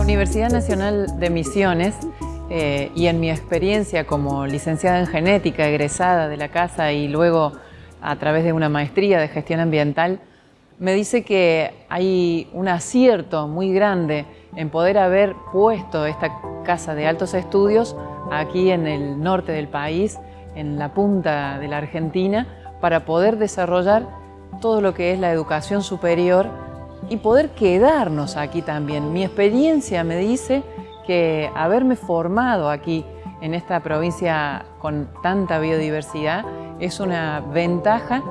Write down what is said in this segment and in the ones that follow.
Universidad Nacional de Misiones eh, y en mi experiencia como licenciada en genética, egresada de la casa y luego a través de una maestría de gestión ambiental, me dice que hay un acierto muy grande en poder haber puesto esta casa de altos estudios aquí en el norte del país, en la punta de la Argentina, para poder desarrollar todo lo que es la educación superior y poder quedarnos aquí también. Mi experiencia me dice que haberme formado aquí en esta provincia con tanta biodiversidad es una ventaja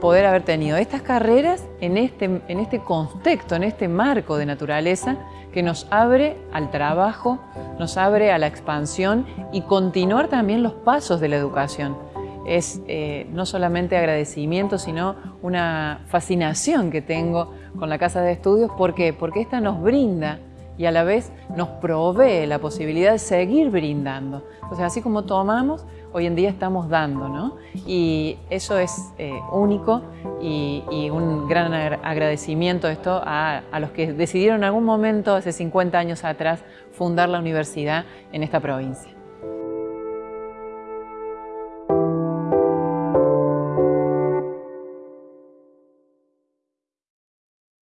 poder haber tenido estas carreras en este, en este contexto, en este marco de naturaleza que nos abre al trabajo, nos abre a la expansión y continuar también los pasos de la educación. Es eh, no solamente agradecimiento, sino una fascinación que tengo con la Casa de Estudios. ¿Por qué? Porque esta nos brinda y a la vez nos provee la posibilidad de seguir brindando. Entonces, así como tomamos, hoy en día estamos dando, ¿no? Y eso es eh, único y, un gran agradecimiento esto a, a los que decidieron en algún momento, hace 50 años atrás, fundar la universidad en esta provincia.